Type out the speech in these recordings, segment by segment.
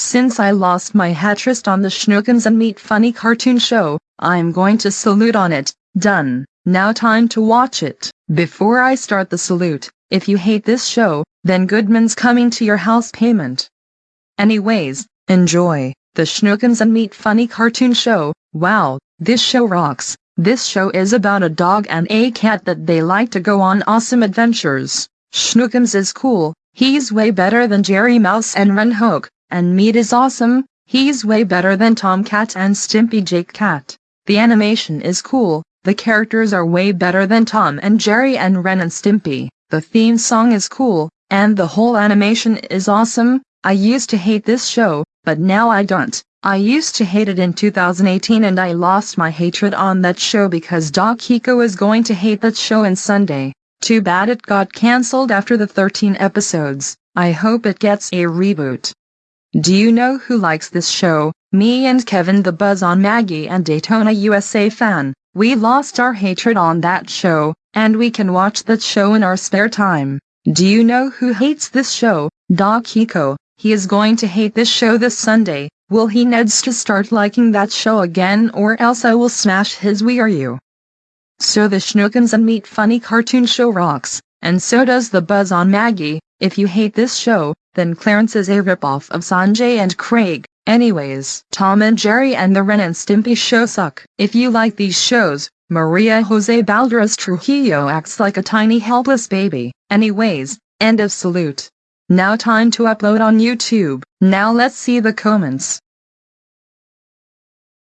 Since I lost my hatrist on the Schnookums and Meat Funny cartoon show, I'm going to salute on it. Done. Now time to watch it. Before I start the salute, if you hate this show, then Goodman's coming to your house payment. Anyways, enjoy the Schnookums and Meat Funny cartoon show. Wow, this show rocks. This show is about a dog and a cat that they like to go on awesome adventures. Schnookums is cool, he's way better than Jerry Mouse and Ren Hoek, and Meat is awesome, he's way better than Tom Cat and Stimpy Jake Cat. The animation is cool, the characters are way better than Tom and Jerry and Ren and Stimpy. The theme song is cool, and the whole animation is awesome. I used to hate this show, but now I don't. I used to hate it in 2018 and I lost my hatred on that show because Doc Hiko is going to hate that show in Sunday. Too bad it got cancelled after the 13 episodes. I hope it gets a reboot. Do you know who likes this show? Me and Kevin the Buzz on Maggie and Daytona USA fan. We lost our hatred on that show, and we can watch that show in our spare time. Do you know who hates this show? Doc Hiko. He is going to hate this show this Sunday. Will he needs to start liking that show again or else I will smash his Wii or you. So the Schnookums and Meat Funny cartoon show rocks, and so does the Buzz on Maggie. If you hate this show, then Clarence is a ripoff of Sanjay and Craig. Anyways, Tom and Jerry and the Ren and Stimpy show suck. If you like these shows, Maria Jose Balderas Trujillo acts like a tiny helpless baby. Anyways, end of salute. Now time to upload on YouTube. Now let's see the comments.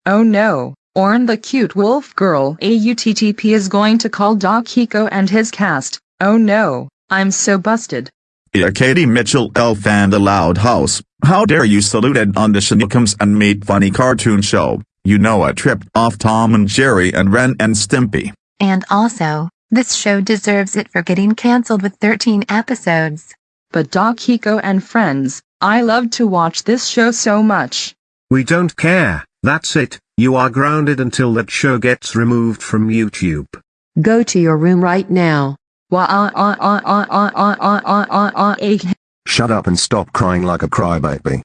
Oh no, Orn the cute wolf girl AUTTP is going to call Doc Hiko and his cast. Oh no, I'm so busted. Yeah, Katie Mitchell Elf and the Loud House, how dare you saluted on the Schnookums and Meat Funny cartoon show, you know I tripped off Tom and Jerry and Ren and Stimpy. And also, this show deserves it for getting cancelled with 13 episodes. But Doc Hiko and friends, I love to watch this show so much. We don't care, that's it, you are grounded until that show gets removed from YouTube. Go to your room right now. Shut up and stop crying like a crybaby.